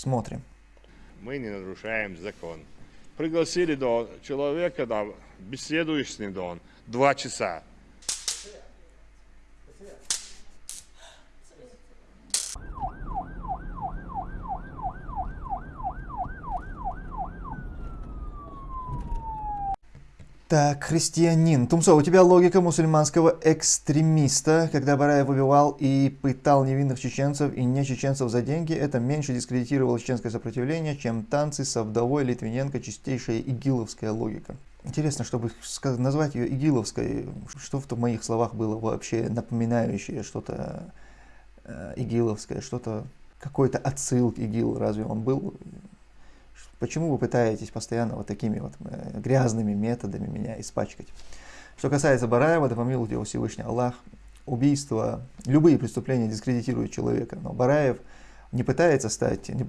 Смотрим. Мы не нарушаем закон. Пригласили до человека, да, беседуешь с ним, да, он, два часа. Так, христианин. Тумсо, у тебя логика мусульманского экстремиста, когда Бараев убивал и пытал невинных чеченцев и не чеченцев за деньги, это меньше дискредитировало чеченское сопротивление, чем танцы со вдовой Литвиненко, чистейшая игиловская логика. Интересно, чтобы назвать ее игиловской, что в моих словах было вообще напоминающее что-то э, игиловское, что-то, какой-то отсыл к ИГИЛ, разве он был? Почему вы пытаетесь постоянно вот такими вот э, грязными методами меня испачкать? Что касается Бараева, да помилует его Всевышний Аллах, убийство, любые преступления дискредитируют человека, но Бараев не пытается стать, не,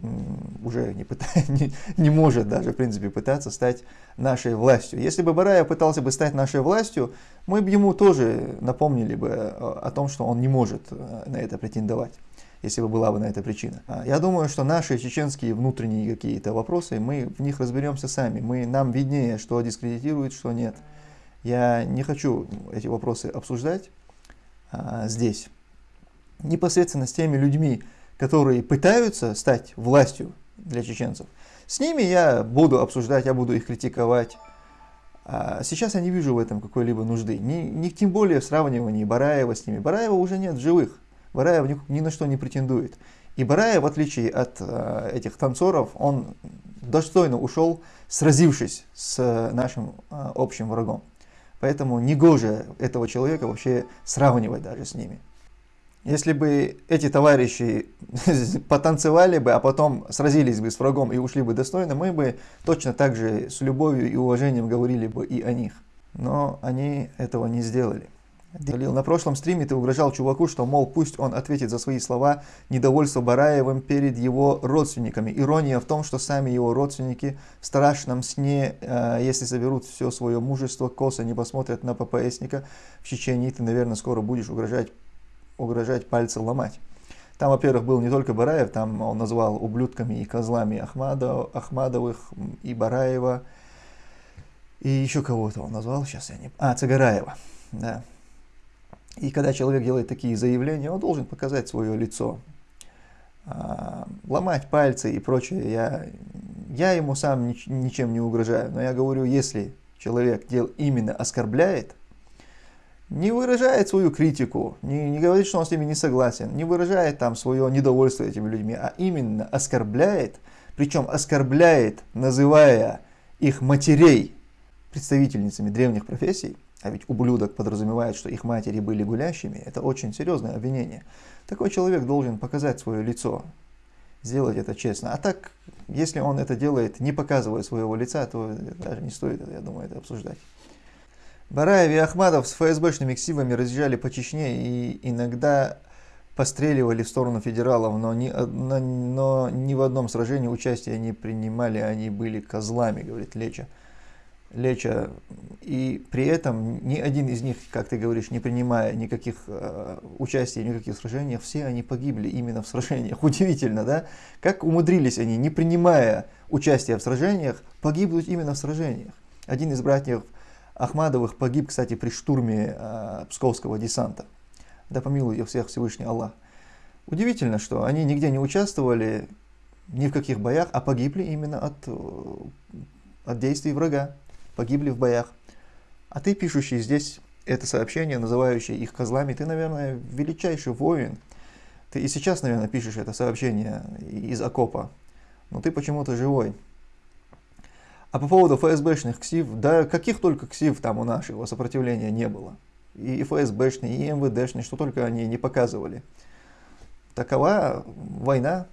уже не, пытает, не, не может даже, в принципе, пытаться стать нашей властью. Если бы Бараев пытался бы стать нашей властью, мы бы ему тоже напомнили бы э, о том, что он не может э, на это претендовать если бы была бы на это причина. А, я думаю, что наши чеченские внутренние какие-то вопросы, мы в них разберемся сами. Мы, нам виднее, что дискредитирует, что нет. Я не хочу эти вопросы обсуждать а, здесь. Непосредственно с теми людьми, которые пытаются стать властью для чеченцев, с ними я буду обсуждать, я буду их критиковать. А сейчас я не вижу в этом какой-либо нужды. Ни, ни тем более в сравнивании Бараева с ними. Бараева уже нет живых. Бараев ни, на что не претендует. И Бараев, в отличие от э, этих танцоров, он достойно ушел, сразившись с нашим э, общим врагом. Поэтому негоже этого человека вообще сравнивать даже с ними. Если бы эти товарищи потанцевали бы, а потом сразились бы с врагом и ушли бы достойно, мы бы точно так же с любовью и уважением говорили бы и о них. Но они этого не сделали. Далил, на прошлом стриме ты угрожал чуваку, что, мол, пусть он ответит за свои слова недовольство Бараевым перед его родственниками. Ирония в том, что сами его родственники в страшном сне, э, если соберут все свое мужество, косо не посмотрят на ППСника в Чечении, ты, наверное, скоро будешь угрожать, угрожать пальцы ломать. Там, во-первых, был не только Бараев, там он назвал ублюдками и козлами Ахмадов, Ахмадовых и Бараева, и еще кого-то он назвал, сейчас я не... А, Цагараева, да. И когда человек делает такие заявления, он должен показать свое лицо. А, ломать пальцы и прочее, я, я ему сам ничем не угрожаю. Но я говорю, если человек дел именно оскорбляет, не выражает свою критику, не, не говорит, что он с ними не согласен, не выражает там свое недовольство этими людьми, а именно оскорбляет, причем оскорбляет, называя их матерей представительницами древних профессий, а ведь ублюдок подразумевает, что их матери были гулящими, это очень серьезное обвинение. Такой человек должен показать свое лицо, сделать это честно. А так, если он это делает, не показывая своего лица, то даже не стоит, я думаю, это обсуждать. Бараев и Ахмадов с ФСБшными ксивами разъезжали по Чечне и иногда постреливали в сторону федералов, но ни, но ни в одном сражении участия не принимали, они были козлами, говорит Леча. Леча, и при этом ни один из них, как ты говоришь, не принимая никаких э, участия в никаких сражениях, все они погибли именно в сражениях. Удивительно, да? Как умудрились они, не принимая участия в сражениях, погибнуть именно в сражениях. Один из братьев Ахмадовых погиб, кстати, при штурме э, Псковского десанта. Да помилуй их всех Всевышний Аллах. Удивительно, что они нигде не участвовали, ни в каких боях, а погибли именно от, э, от действий врага погибли в боях. А ты, пишущий здесь это сообщение, называющий их козлами, ты, наверное, величайший воин. Ты и сейчас, наверное, пишешь это сообщение из окопа, но ты почему-то живой. А по поводу ФСБшных КСИВ, да каких только КСИВ там у нашего сопротивления не было. И ФСБшные, и МВДшные, что только они не показывали. Такова война,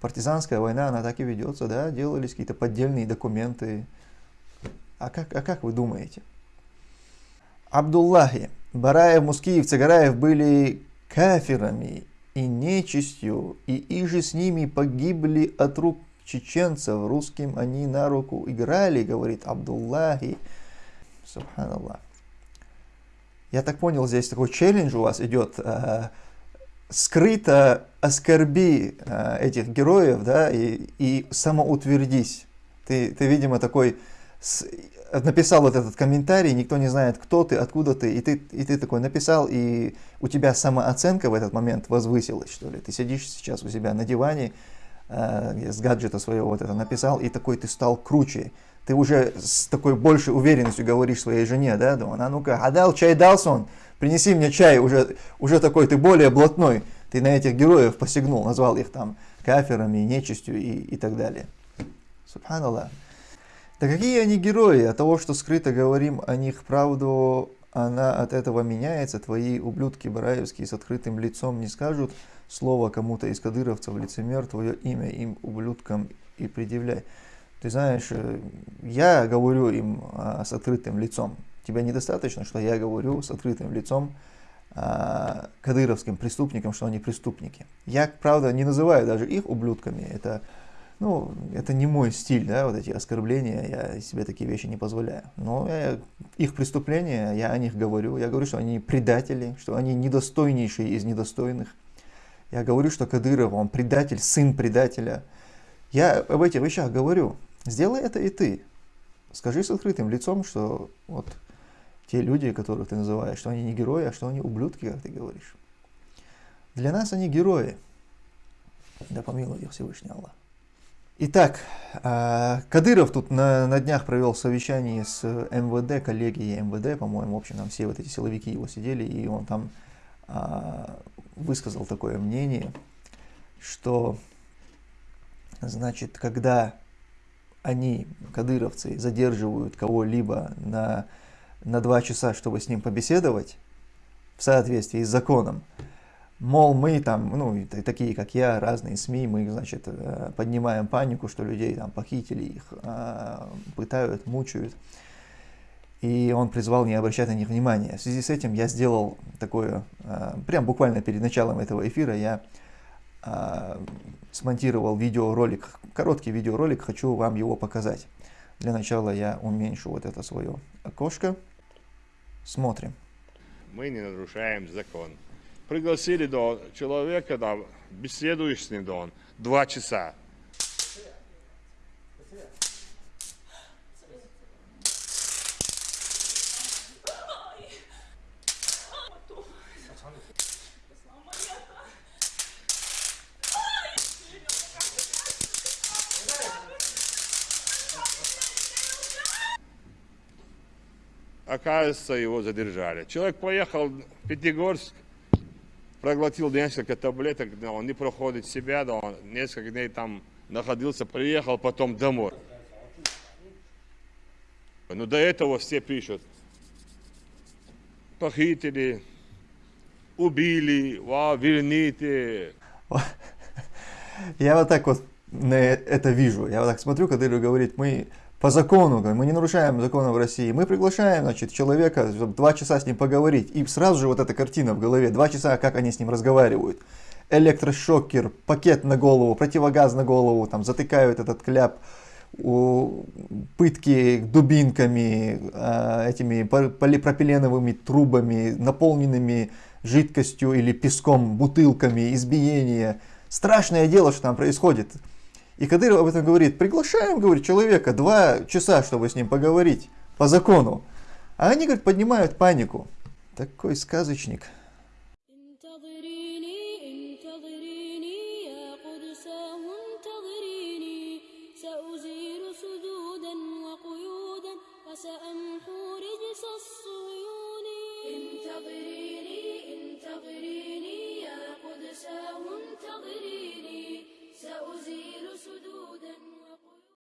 партизанская война, она так и ведется, да, делались какие-то поддельные документы, а как, а как вы думаете? Абдуллахи, Бараев, Мускиев, Цагараев были кафирами и нечистью, и иже с ними погибли от рук чеченцев, русским они на руку играли, говорит Абдуллахи. Субханаллах. Я так понял, здесь такой челлендж у вас идет. Э, скрыто оскорби э, этих героев, да, и, и самоутвердись. Ты, ты, видимо, такой с, написал вот этот комментарий, никто не знает, кто ты, откуда ты, и ты, и ты такой написал, и у тебя самооценка в этот момент возвысилась, что ли. Ты сидишь сейчас у себя на диване, э, с гаджета своего вот это написал, и такой ты стал круче. Ты уже с такой большей уверенностью говоришь своей жене, да, думаю, а ну-ка, адал чай далсон, принеси мне чай, уже, уже такой ты более блатной. Ты на этих героев посягнул, назвал их там каферами, нечистью и, и так далее. Субханаллах. Да какие они герои? От того, что скрыто говорим о них правду, она от этого меняется. Твои ублюдки бараевские с открытым лицом не скажут слово кому-то из кадыровцев, лицемер, твое имя им, ублюдкам, и предъявляй. Ты знаешь, э, я говорю им а, с открытым лицом. Тебе недостаточно, что я говорю с открытым лицом а, кадыровским преступникам, что они преступники. Я, правда, не называю даже их ублюдками. Это, ну, это не мой стиль, да, вот эти оскорбления. Я себе такие вещи не позволяю. Но я, их преступления, я о них говорю. Я говорю, что они предатели, что они недостойнейшие из недостойных. Я говорю, что Кадыров, он предатель, сын предателя. Я об этих вещах говорю. Сделай это и ты. Скажи с открытым лицом, что вот те люди, которых ты называешь, что они не герои, а что они ублюдки, как ты говоришь. Для нас они герои. Да помилуй их Всевышний Аллах. Итак, а, Кадыров тут на, на днях провел совещание с МВД, коллегией МВД, по-моему, в общем, там все вот эти силовики его сидели, и он там а, высказал такое мнение, что, значит, когда они, кадыровцы, задерживают кого-либо на, на два часа, чтобы с ним побеседовать, в соответствии с законом, мол, мы там, ну, такие как я, разные СМИ, мы, значит, э, поднимаем панику, что людей там похитили, их а, пытают, мучают. И он призвал не обращать на них внимания. В связи с этим я сделал такое, а, прям буквально перед началом этого эфира, я а, смонтировал видеоролик, короткий видеоролик, хочу вам его показать. Для начала я уменьшу вот это свое окошко. Смотрим. Мы не нарушаем закон. Пригласили до человека, да, беседуешь с ним, да, он два часа. Оказывается, его задержали. Человек поехал в Пятигорск, проглотил несколько таблеток, да, он не проходит себя, да, он несколько дней там находился, приехал потом домой. Но до этого все пишут, похитили, убили, ва, верните. Я вот так вот это вижу. Я вот так смотрю, когда говорит, мы по закону, мы не нарушаем закона в России, мы приглашаем значит, человека, чтобы два часа с ним поговорить, и сразу же вот эта картина в голове, два часа, как они с ним разговаривают. Электрошокер, пакет на голову, противогаз на голову, там затыкают этот кляп, пытки дубинками, а, этими полипропиленовыми трубами, наполненными жидкостью или песком, бутылками, избиение. Страшное дело, что там происходит. И Кадыров об этом говорит, приглашаем, говорит, человека два часа, чтобы с ним поговорить по закону. А они, говорит, поднимают панику. Такой сказочник.